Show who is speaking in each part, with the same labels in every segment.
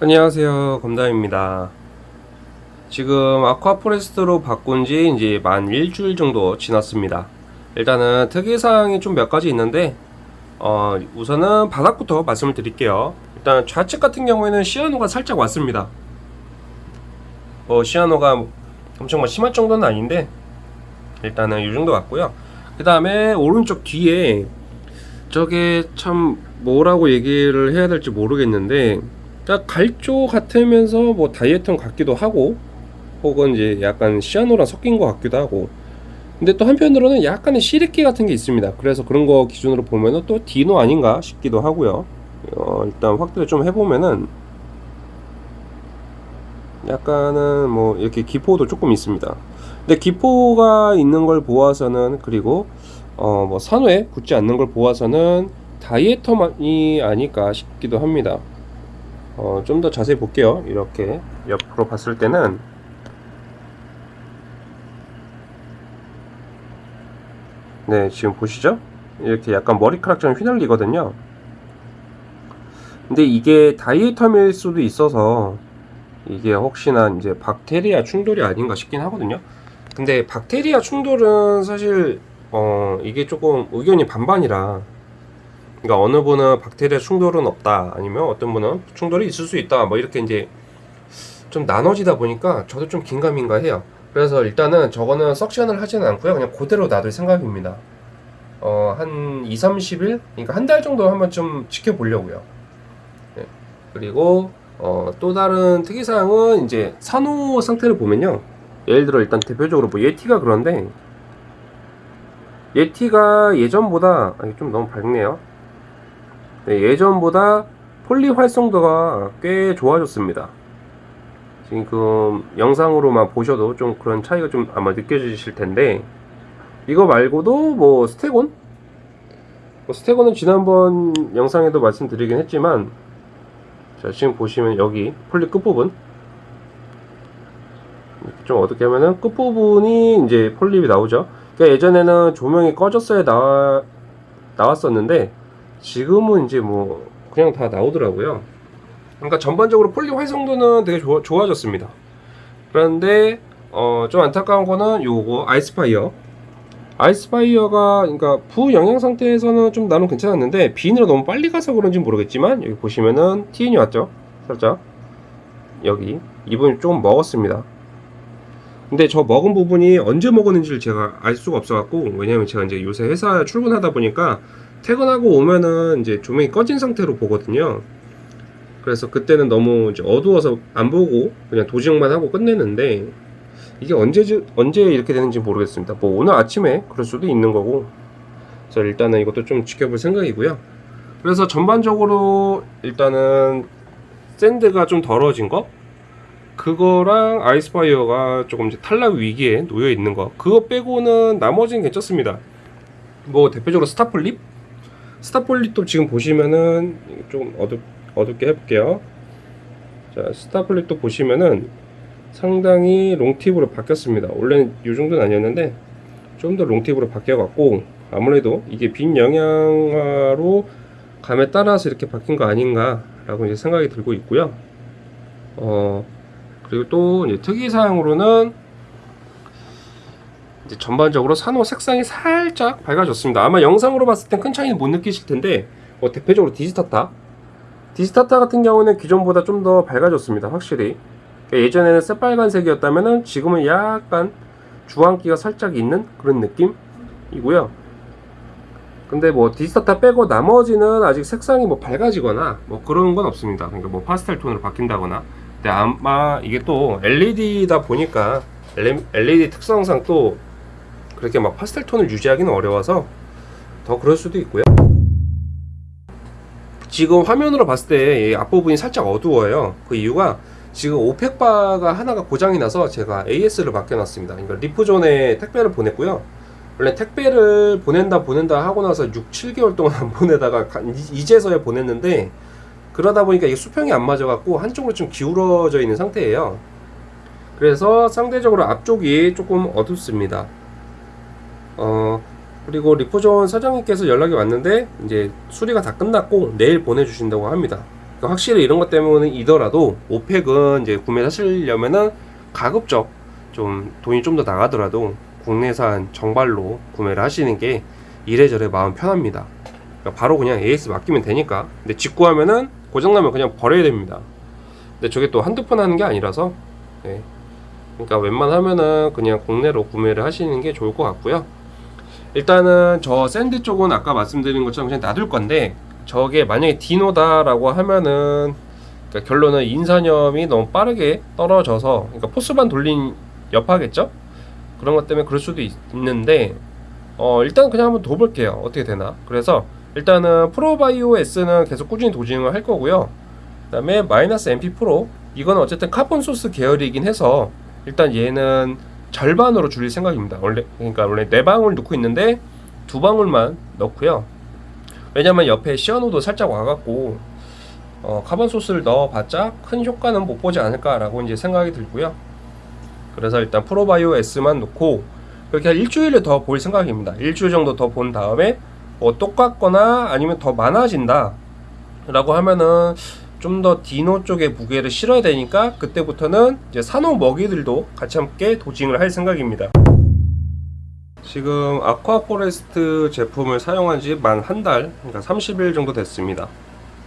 Speaker 1: 안녕하세요. 검담입니다. 지금 아쿠아포레스트로 바꾼 지 이제 만 일주일 정도 지났습니다. 일단은 특이사항이 좀 몇 가지 있는데 어, 우선은 바닥부터 말씀을 드릴게요. 일단 좌측 같은 경우에는 시아노가 살짝 왔습니다. 어, 시아노가 엄청 뭐 심할 정도는 아닌데 일단은 이 정도 왔고요. 그 다음에 오른쪽 뒤에 저게 참 뭐라고 얘기를 해야 될지 모르겠는데 그러니까 갈조 같으면서 뭐 다이어트 같기도 하고 혹은 이제 약간 시아노랑 섞인 것 같기도 하고. 근데 또 한편으로는 약간의 시래기 같은 게 있습니다. 그래서 그런 거 기준으로 보면은 또 디노 아닌가 싶기도 하고요. 어, 일단 확대를 좀 해보면은 약간은 뭐 이렇게 기포도 조금 있습니다. 근데 기포가 있는 걸 보아서는 그리고 어 뭐 산호에 붙지 않는 걸 보아서는 다이에터만이 아닐까 싶기도 합니다 어, 좀 더 자세히 볼게요. 이렇게 옆으로 봤을 때는 네, 지금 보시죠? 이렇게 약간 머리카락처럼 휘날리거든요. 근데 이게 다이에터일 수도 있어서 이게 혹시나 이제 박테리아 충돌이 아닌가 싶긴 하거든요. 근데 박테리아 충돌은 사실 어 이게 조금 의견이 반반이라 그러니까 어느 분은 박테리아 충돌은 없다. 아니면 어떤 분은 충돌이 있을 수 있다. 뭐 이렇게 이제 좀 나눠지다 보니까 저도 좀 긴가민가 해요. 그래서 일단은 저거는 석션을 하지는 않고요. 그냥 그대로 놔둘 생각입니다. 어, 한 2, 30일? 그러니까 한 달 정도 한번 좀 지켜보려고요. 네. 그리고 어, 또 다른 특이사항은 이제 산호 상태를 보면요. 예를 들어 일단 대표적으로 뭐 예티가 그런데 예티가 예전보다 좀 너무 밝네요 네, 예전보다 폴리 활성도가 꽤 좋아졌습니다. 지금 영상으로만 보셔도 좀 그런 차이가 좀 아마 느껴지실 텐데 이거 말고도 뭐 스테곤? 뭐 스테곤은 지난번 영상에도 말씀드리긴 했지만 자 지금 보시면 여기 폴립 끝부분 좀 어떻게 하면은 끝부분이 이제 폴립이 나오죠 그러니까 예전에는 조명이 꺼졌어야 나와, 나왔었는데 지금은 이제 뭐 그냥 다 나오더라고요. 그러니까 전반적으로 폴립 활성도는 되게 좋아, 좋아졌습니다. 그런데 어, 좀 안타까운 거는 요거 ice fire. ice fire가 그러니까 부영양 상태에서는 좀 나름 괜찮았는데 빈으로 너무 빨리 가서 그런지 모르겠지만 여기 보시면은 TN이 왔죠? 살짝. 여기. 이 부분이 좀 먹었습니다. 근데 저 먹은 부분이 언제 먹었는지를 제가 알 수가 없어 갖고 왜냐면 제가 이제 요새 회사 출근하다 보니까 퇴근하고 오면은 이제 조명이 꺼진 상태로 보거든요. 그래서 그때는 너무 이제 어두워서 안 보고 그냥 도징만 하고 끝내는데 이게 언제 언제 이렇게 되는지 모르겠습니다. 뭐 오늘 아침에 그럴 수도 있는 거고. 그래서 일단은 이것도 좀 지켜볼 생각이고요. 그래서 전반적으로 일단은 sand가 좀 더러워진 거 그거랑 ice fire가 조금 이제 탈락 위기에 놓여 있는 거 그거 빼고는 나머지는 괜찮습니다. 뭐 대표적으로 star polyp star polyp도 지금 보시면은 좀 어둡, 어둡게 해볼게요. 자 star polyp도 보시면은 상당히 long tip으로 바뀌었습니다. 원래는 이 정도는 아니었는데 좀 더 롱팁으로 바뀌어 갖고 아무래도 이게 빈 영양화로 감에 따라서 이렇게 바뀐 거 아닌가 라고 이제 생각이 들고 있고요. 어 그리고 또 특이사항으로는 이제 전반적으로 산호 색상이 살짝 밝아졌습니다. 아마 영상으로 봤을 땐 큰 차이는 못 느끼실 텐데 뭐 대표적으로 디지타타 디지타타 같은 경우는 기존보다 좀 더 밝아졌습니다. 확실히 그러니까 예전에는 새빨간색이었다면 지금은 약간 주황기가 살짝 있는 그런 느낌이고요. 근데 뭐 디지타타 빼고 나머지는 아직 색상이 뭐 밝아지거나 뭐 그런 건 없습니다. 그러니까 뭐 파스텔 톤으로 바뀐다거나 근데 아마 이게 또 LED다 보니까 LED 특성상 또 그렇게 막 파스텔 톤을 유지하기는 어려워서 더 그럴 수도 있고요. 지금 화면으로 봤을 때 앞부분이 살짝 어두워요. 그 이유가 지금 오펙바가 하나가 고장이 나서 제가 AS를 맡겨놨습니다. 그러니까 리프존에 택배를 보냈고요. 원래 택배를 보낸다 보낸다 하고 나서 6, 7개월 동안 안 보내다가 이제서야 보냈는데 그러다 보니까 이게 수평이 안 맞아 갖고 한쪽으로 좀 기울어져 있는 상태예요. 그래서 상대적으로 앞쪽이 조금 어둡습니다 어 그리고 리포존 사장님께서 연락이 왔는데 이제 수리가 다 끝났고 내일 보내주신다고 합니다 그러니까 확실히 이런 것 때문이더라도 오펙은 이제 구매하시려면은 가급적 좀 돈이 좀 더 나가더라도 국내산 정발로 구매를 하시는 게 이래저래 마음 편합니다. 그러니까 바로 그냥 AS 맡기면 되니까. 근데 직구하면은 고장나면 그냥 버려야 됩니다. 근데 저게 또 한두 번 하는 게 아니라서 네. 그러니까 웬만하면은 그냥 국내로 구매를 하시는 게 좋을 것 같고요. 일단은 저 sand 쪽은 아까 말씀드린 것처럼 그냥 놔둘 건데 저게 만약에 dino다라고 하면은 그러니까 결론은 인산염이 너무 빠르게 떨어져서 그러니까 PhosBan만 돌린 여파겠죠? 그런 것 때문에 그럴 수도 있, 있는데 어 일단 그냥 한번 둬볼게요. 어떻게 되나? 그래서 일단은 Pro Bio S는 계속 꾸준히 dosing을 할 거고요. 그 다음에 마이너스 NP Pro. 이건 어쨌든 carbon source 계열이긴 해서 일단 얘는 절반으로 줄일 생각입니다 원래 그러니까 원래 네 방울 넣고 있는데 두 방울만 넣고요 왜냐면 옆에 cyano도 살짝 와갖고 어, carbon source를 넣어봤자 큰 효과는 못 보지 않을까라고 이제 생각이 들고요. 그래서 일단 Pro Bio S만 놓고 그렇게 한 일주일을 더 볼 생각입니다. 일주일 정도 더 본 다음에 뭐 똑같거나 아니면 더 많아진다 라고 하면은 좀 더 dino 쪽에 무게를 실어야 되니까 그때부터는 이제 산호 먹이들도 같이 함께 dosing을 할 생각입니다. 지금 Aquaforest 제품을 사용한 지 만 한 달, 그러니까 30일 정도 됐습니다.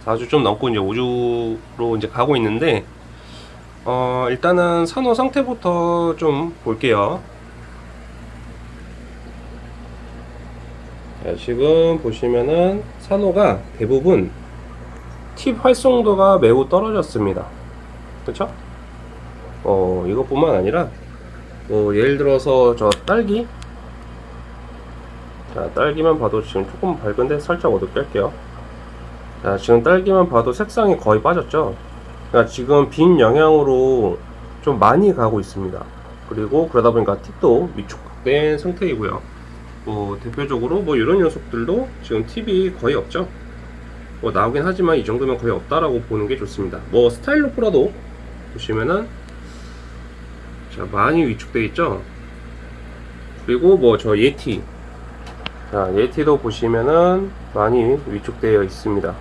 Speaker 1: 4주 좀 넘고 이제 5주로 이제 가고 있는데 어 일단은 산호 상태부터 좀 볼게요 자, 지금 보시면은 산호가 대부분 팁 활성도가 매우 떨어졌습니다 그쵸? 어 이것뿐만 아니라 뭐 예를 들어서 저 딸기 자 딸기만 봐도 지금 조금 밝은데 살짝 어둡게 할게요 자, 지금 딸기만 봐도 색상이 거의 빠졌죠. 그러니까 지금 빈 영향으로 좀 많이 가고 있습니다. 그리고 그러다 보니까 팁도 위축된 상태이고요. 뭐 대표적으로 뭐 이런 녀석들도 지금 팁이 거의 없죠. 뭐 나오긴 하지만 이 정도면 거의 없다라고 보는 게 좋습니다. 뭐 스타일로 프라도 보시면은 자 많이 위축돼 있죠. 그리고 뭐 저 예티 자 예티도 보시면은 많이 위축되어 있습니다.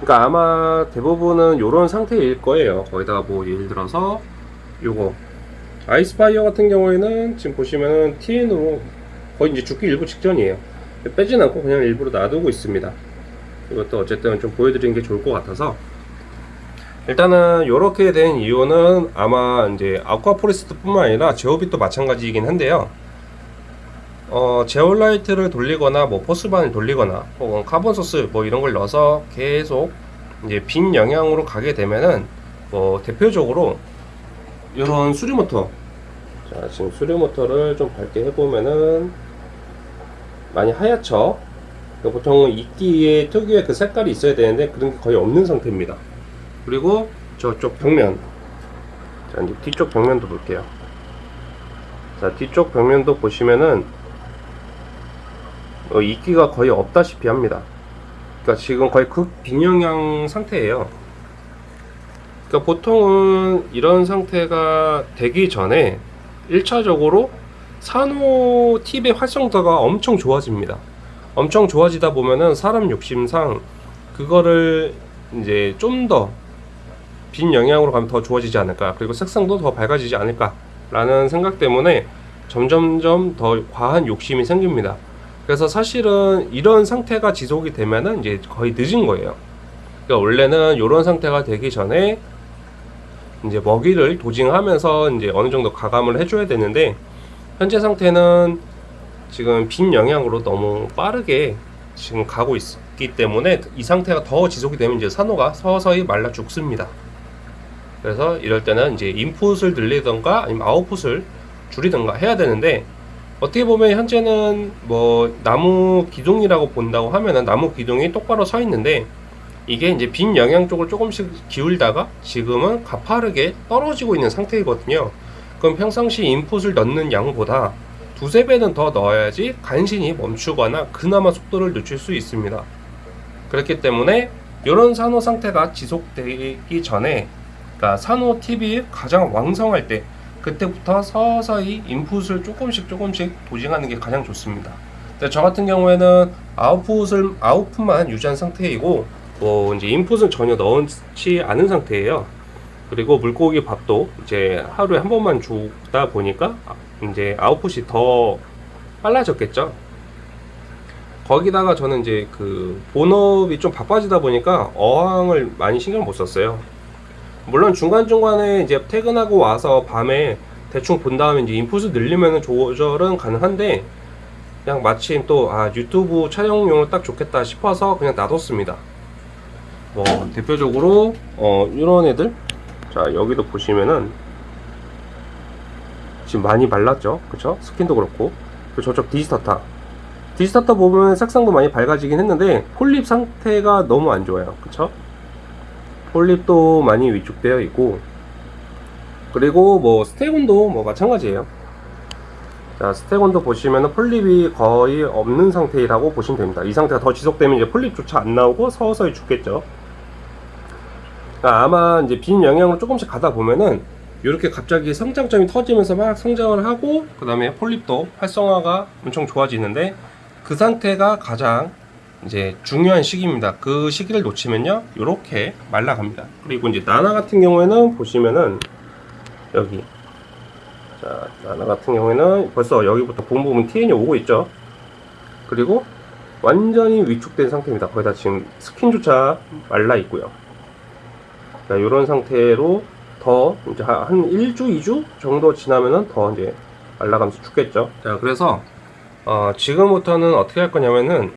Speaker 1: 그러니까 아마 대부분은 이런 상태일 거예요. 거기다가 뭐 예를 들어서 요거 Ice Fire 같은 경우에는 지금 보시면은 TN으로 거의 이제 죽기 일보 직전이에요. 빼진 않고 그냥 일부러 놔두고 있습니다. 이것도 어쨌든 좀 보여드리는 게 좋을 것 같아서 일단은 이렇게 된 이유는 아마 이제 Aquaforest 뿐만 아니라 ZEOvit도 마찬가지이긴 한데요. 어, 제올라이트를 돌리거나 뭐 PhosBan을 돌리거나 혹은 carbon source 뭐 이런 걸 넣어서 계속 이제 빈 영향으로 가게 되면은 뭐 대표적으로 이런 수리 모터 자 지금 수리 모터를 좀 밝게 해보면은 많이 하얗죠 그러니까 보통은 이끼에 특유의 그 색깔이 있어야 되는데 그런 게 거의 없는 상태입니다 그리고 저쪽 벽면 자 이제 뒤쪽 벽면도 볼게요 자 뒤쪽 벽면도 보시면은 어, 이끼가 거의 없다시피 합니다. 그러니까 지금 거의 극빈영향 상태예요. 그러니까 보통은 이런 상태가 되기 전에 1차적으로 산호 팁의 활성도가 엄청 좋아집니다. 엄청 좋아지다 보면은 사람 욕심상 그거를 이제 좀 더 빈 영향으로 가면 더 좋아지지 않을까 그리고 색상도 더 밝아지지 않을까 라는 생각 때문에 점점점 더 과한 욕심이 생깁니다. 그래서 사실은 이런 상태가 지속이 되면은 이제 거의 늦은 거예요. 그러니까 원래는 이런 상태가 되기 전에 이제 먹이를 도징하면서 이제 어느 정도 가감을 해줘야 되는데 현재 상태는 지금 빈 영향으로 너무 빠르게 지금 가고 있기 때문에 이 상태가 더 지속이 되면 이제 산호가 서서히 말라 죽습니다. 그래서 이럴 때는 이제 인풋을 늘리던가 아니면 아웃풋을 줄이던가 해야 되는데 어떻게 보면 현재는 뭐 나무 기둥이라고 본다고 하면은 나무 기둥이 똑바로 서 있는데 이게 이제 빈 영향 쪽을 조금씩 기울다가 지금은 가파르게 떨어지고 있는 상태이거든요. 그럼 평상시 인풋을 넣는 양보다 두세 배는 더 넣어야지 간신히 멈추거나 그나마 속도를 늦출 수 있습니다. 그렇기 때문에 이런 산호 상태가 지속되기 전에 그러니까 산호 팁이 가장 왕성할 때 그때부터 서서히 인풋을 조금씩 조금씩 도징하는 게 가장 좋습니다. 저 같은 경우에는 아웃풋을 아웃풋만 유지한 상태이고 뭐 이제 인풋은 전혀 넣지 않은 상태예요. 그리고 물고기 밥도 이제 하루에 한 번만 주다 보니까 이제 아웃풋이 더 빨라졌겠죠. 거기다가 저는 이제 그 본업이 좀 바빠지다 보니까 어항을 많이 신경 못 썼어요. 물론 중간중간에 이제 퇴근하고 와서 밤에 대충 본 다음에 이제 인풋을 늘리면 조절은 가능한데 그냥 마침 또 아 유튜브 촬영용으로 딱 좋겠다 싶어서 그냥 놔뒀습니다. 뭐 대표적으로 어 이런 애들 자 여기도 보시면은 지금 많이 말랐죠? 그쵸? 스킨도 그렇고. 그리고 저쪽 digitata. digitata 보면 색상도 많이 밝아지긴 했는데 폴립 상태가 너무 안 좋아요. 그쵸? 폴립도 많이 위축되어 있고. 그리고 뭐 스테곤도 뭐 마찬가지예요. 자 스테곤도 보시면은 폴립이 거의 없는 상태라고 보시면 됩니다. 이 상태가 더 지속되면 이제 폴립조차 안 나오고 서서히 죽겠죠 그러니까 아마 이제 빈 영향으로 조금씩 가다 보면은 이렇게 갑자기 성장점이 터지면서 막 성장을 하고 그 다음에 폴립도 활성화가 엄청 좋아지는데 그 상태가 가장 이제 중요한 시기입니다. 그 시기를 놓치면요 이렇게 말라갑니다. 그리고 이제 나나 같은 경우에는 보시면은 여기 자 나나 같은 경우에는 벌써 여기부터 본 부분 TN이 오고 있죠. 그리고 완전히 위축된 상태입니다. 거의 다 지금 스킨조차 말라 있고요. 자, 이런 상태로 더 이제 한 1주, 2주 정도 지나면은 더 이제 말라가면서 죽겠죠. 자, 그래서 어, 지금부터는 어떻게 할 거냐면은